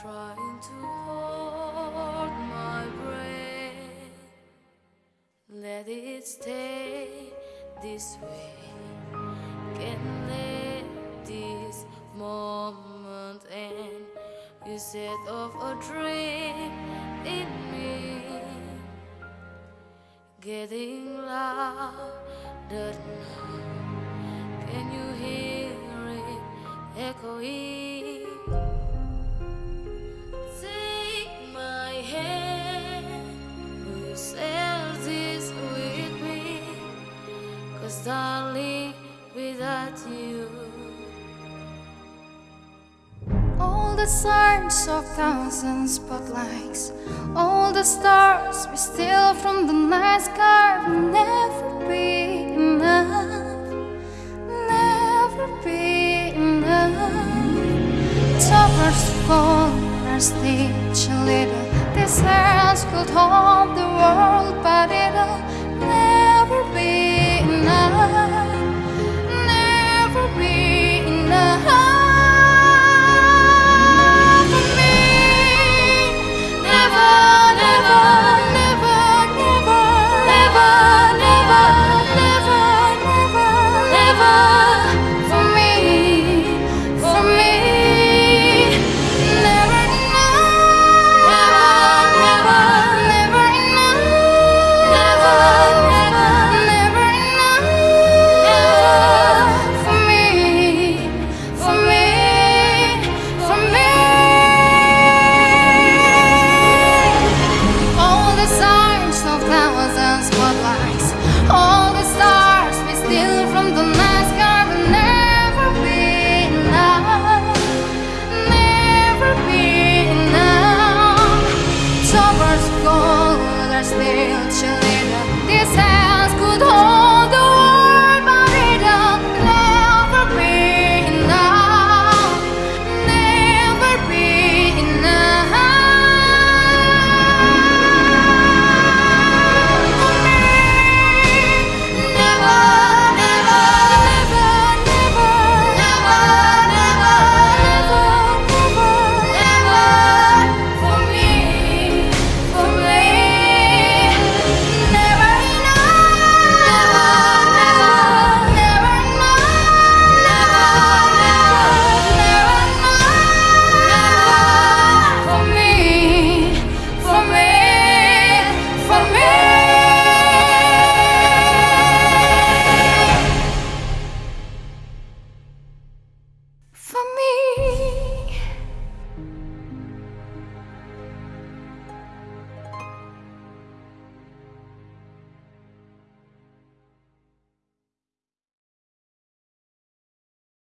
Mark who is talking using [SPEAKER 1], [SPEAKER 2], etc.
[SPEAKER 1] trying to hold my breath. Let it stay this way. Can't let this moment end. You set off a dream in me, getting louder now. Can you hear it echoing? Darling, without you.
[SPEAKER 2] All the signs of thousand spotlights All the stars we steal from the night sky Will never be enough Never be enough. Towers fall our stage a little. These hands could hold